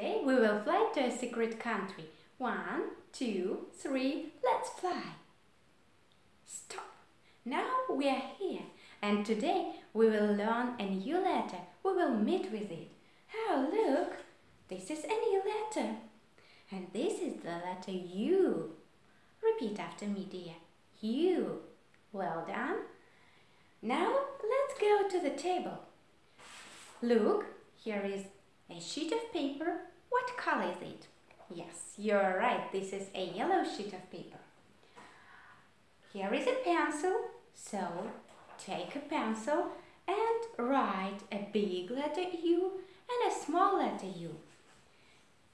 Today we will fly to a secret country. One, two, three, let's fly. Stop. Now we are here and today we will learn a new letter. We will meet with it. Oh, look, this is a new letter. And this is the letter U. Repeat after me, dear. U. Well done. Now let's go to the table. Look, here is a sheet of paper. What color is it? Yes, you're right. This is a yellow sheet of paper. Here is a pencil. So take a pencil and write a big letter U and a small letter U.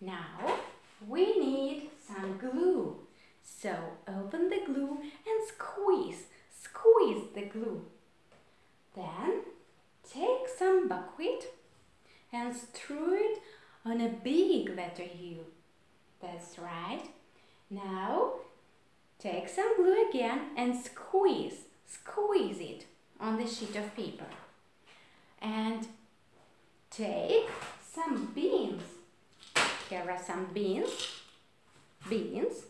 Now we need some glue. So open the glue and squeeze, squeeze the glue. Then take some buckwheat strew it on a big letter U. That's right. Now take some glue again and squeeze, squeeze it on the sheet of paper. And take some beans. Here are some beans. Beans.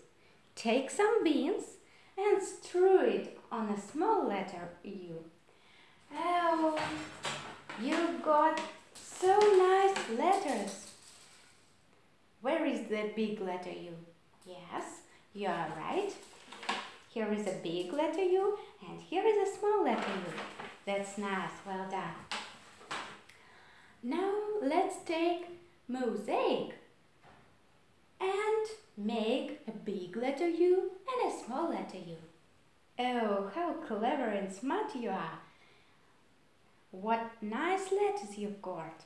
Take some beans and strew it on a small letter U. Oh, you got so nice letters. Where is the big letter U? Yes, you are right. Here is a big letter U and here is a small letter U. That's nice, well done. Now let's take mosaic and make a big letter U and a small letter U. Oh, how clever and smart you are. What nice letters you've got.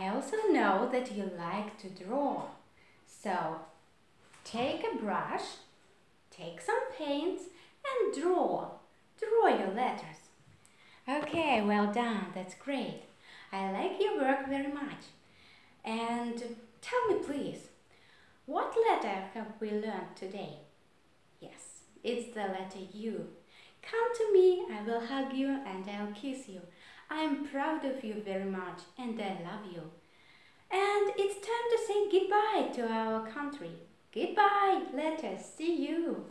I also know that you like to draw. So take a brush, take some paints and draw. Draw your letters. Okay, well done. That's great. I like your work very much. And tell me please, what letter have we learned today? Yes, it's the letter U. Come to me, I will hug you and I'll kiss you. I'm proud of you very much and I love you. And it's time to say goodbye to our country. Goodbye, let us see you.